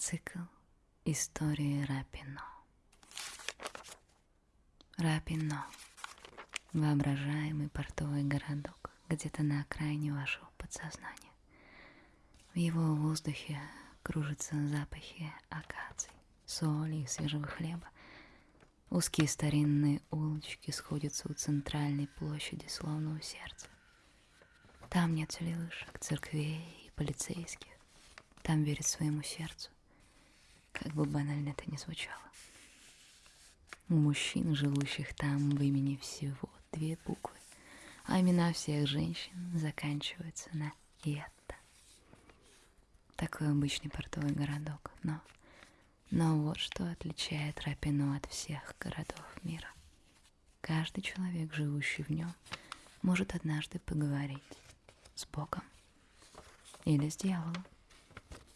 Цикл истории Рапино. Рапино. Воображаемый портовый городок где-то на окраине вашего подсознания. В его воздухе кружатся запахи акаций, соли и свежего хлеба. Узкие старинные улочки сходятся у центральной площади, словно у сердца. Там нет телевышек, церквей и полицейских. Там верит своему сердцу. Как бы банально это ни звучало. У мужчин, живущих там в имени всего две буквы, а имена всех женщин заканчиваются на «ета». Такой обычный портовый городок, но... Но вот что отличает Рапино от всех городов мира. Каждый человек, живущий в нем, может однажды поговорить с Богом или с дьяволом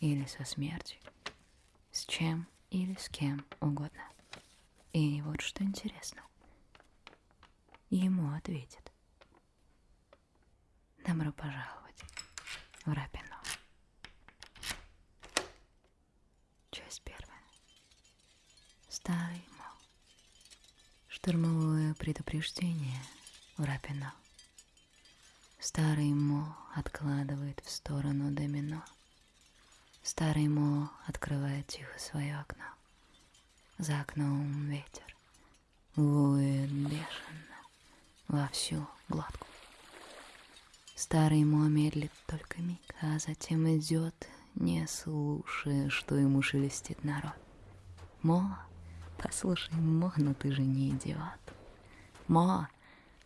или со смертью, с чем или с кем угодно. И вот что интересно. Ему ответит. Добро пожаловать в Рапино. Часть первая. Старый мол. Штурмовое предупреждение в Рапино. Старый Мо откладывает в сторону домино. Старый Мо открывает тихо свое окно. За окном ветер воет бешено во всю глотку. Старый Мо медлит только миг, а затем идет, не слушая, что ему шелестит народ. Мо, послушай, Мо, но ты же не идиот. Мо,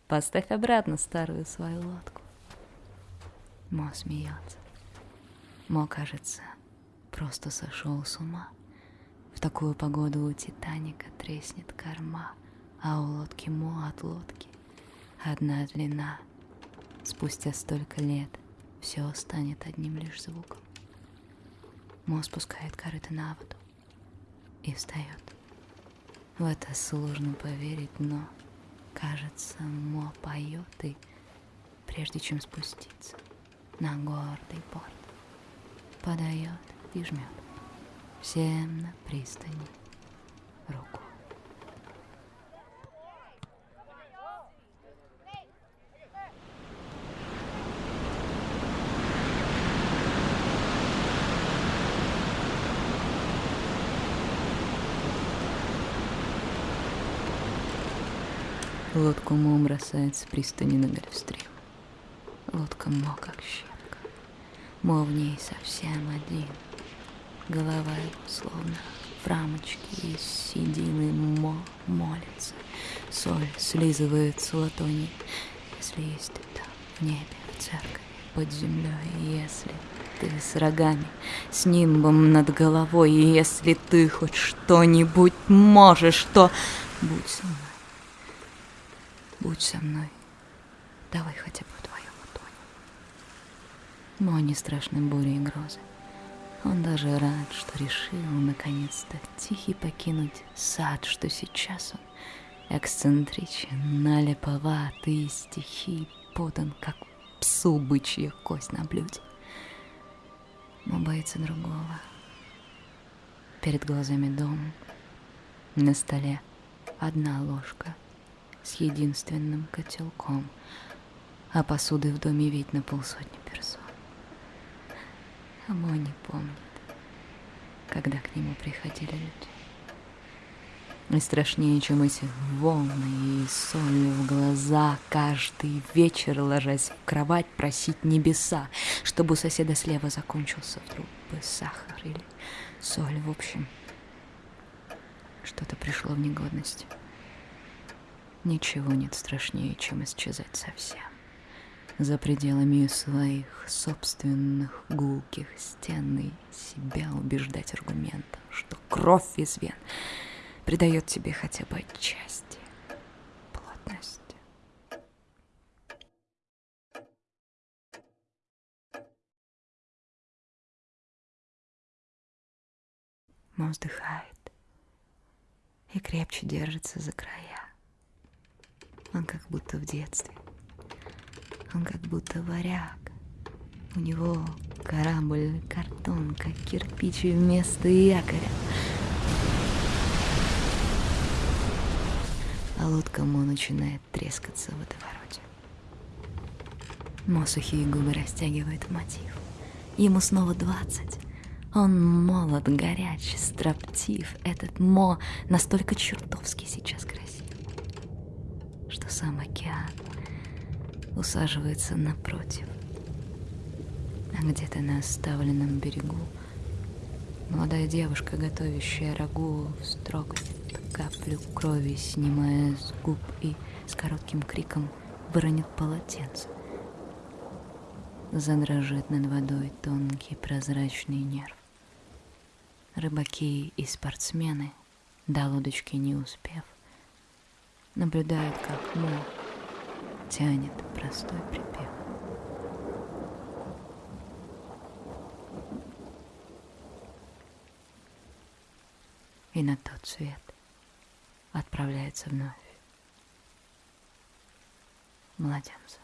поставь обратно старую свою лодку. Мо смеется. Мо, кажется, просто сошел с ума. В такую погоду у Титаника треснет корма, а у лодки Мо от лодки одна длина. Спустя столько лет все станет одним лишь звуком. Мо спускает корыто на воду и встает. В это сложно поверить, но, кажется, Мо поет и, прежде чем спуститься на гордый порт, подает и жмет всем на пристани руку. Лодку Мо бросает с пристани на гольфстрим. Лодка Мо как щепка. Мо в ней совсем один. Голова его словно в рамочке из седины Мо молится. Соль слизывает с латони, если есть там, в небе, в церкви, под землей, если ты с рогами, с нимбом над головой, и если ты хоть что-нибудь можешь, то будь со мной. Будь со мной. Давай хотя бы вдвоем утонем. Мо не страшны бури и грозы. Он даже рад, что решил наконец-то тихий покинуть сад, что сейчас он эксцентричен, налеповат и стихи подан, как псу бычья кость на блюде. Но боится другого. Перед глазами дом, на столе одна ложка с единственным котелком, а посуды в доме ведь на полсотни персон. Мой не помнит, когда к нему приходили люди. И страшнее, чем эти волны и солью в глаза, каждый вечер, ложась в кровать, просить небеса, чтобы у соседа слева закончился вдруг бы сахар или соль, в общем. Что-то пришло в негодность. Ничего нет страшнее, чем исчезать совсем за пределами своих собственных гулких стен и себя убеждать аргументом, что кровь из вен придает тебе хотя бы отчасти плотности. Мо вздыхает и крепче держится за края. Он как будто в детстве. Он как будто варяг, У него корабль, картон, как кирпичи вместо якоря. А лодка Мо начинает трескаться в водовороте. Мо сухие губы растягивает мотив. Ему снова двадцать. Он молод, горяч, строптив. Этот Мо настолько чертовски сейчас красив, что сам океан усаживается напротив. А где-то на оставленном берегу молодая девушка, готовящая рагу, строгает каплю крови, снимая с губ и с коротким криком выронит полотенце. Задрожит над водой тонкий прозрачный нерв. Рыбаки и спортсмены, до лодочки не успев, наблюдают, как Мо тянет простой припев. И на тот свет отправляется вновь младенца.